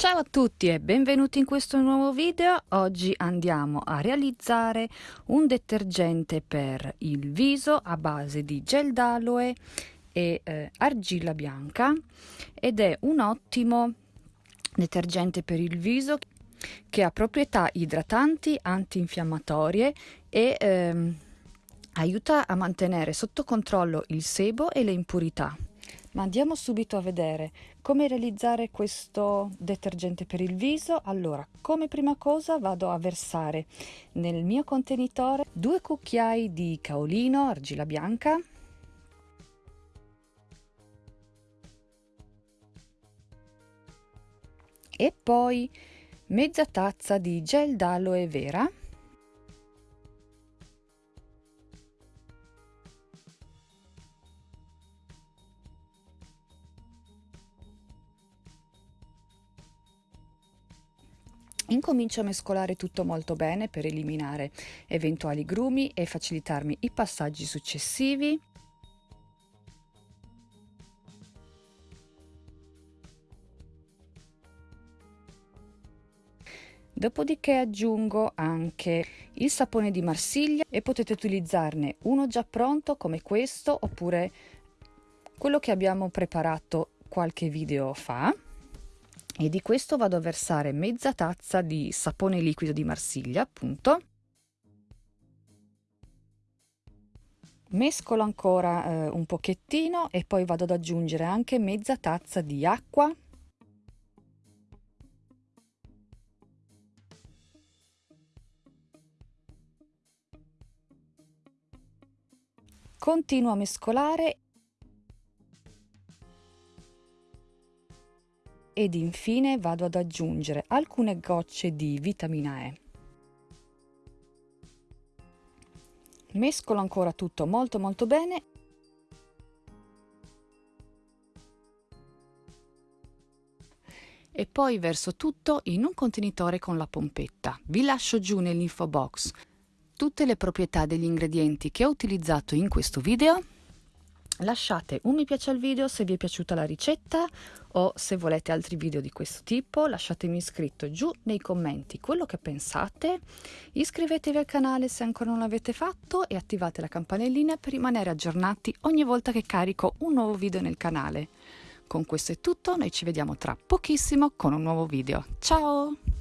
Ciao a tutti e benvenuti in questo nuovo video. Oggi andiamo a realizzare un detergente per il viso a base di gel d'aloe e eh, argilla bianca ed è un ottimo detergente per il viso che ha proprietà idratanti, antinfiammatorie e ehm, aiuta a mantenere sotto controllo il sebo e le impurità. Ma andiamo subito a vedere come realizzare questo detergente per il viso. Allora, come prima cosa vado a versare nel mio contenitore due cucchiai di caolino, argilla bianca, e poi mezza tazza di gel d'aloe vera Incomincio a mescolare tutto molto bene per eliminare eventuali grumi e facilitarmi i passaggi successivi. Dopodiché aggiungo anche il sapone di Marsiglia e potete utilizzarne uno già pronto come questo oppure quello che abbiamo preparato qualche video fa e di questo vado a versare mezza tazza di sapone liquido di Marsiglia appunto. Mescolo ancora eh, un pochettino e poi vado ad aggiungere anche mezza tazza di acqua. Continuo a mescolare ed infine vado ad aggiungere alcune gocce di vitamina E. Mescolo ancora tutto molto molto bene e poi verso tutto in un contenitore con la pompetta. Vi lascio giù nell'info box tutte le proprietà degli ingredienti che ho utilizzato in questo video Lasciate un mi piace al video se vi è piaciuta la ricetta o se volete altri video di questo tipo, lasciatemi scritto giù nei commenti quello che pensate, iscrivetevi al canale se ancora non l'avete fatto e attivate la campanellina per rimanere aggiornati ogni volta che carico un nuovo video nel canale. Con questo è tutto, noi ci vediamo tra pochissimo con un nuovo video. Ciao!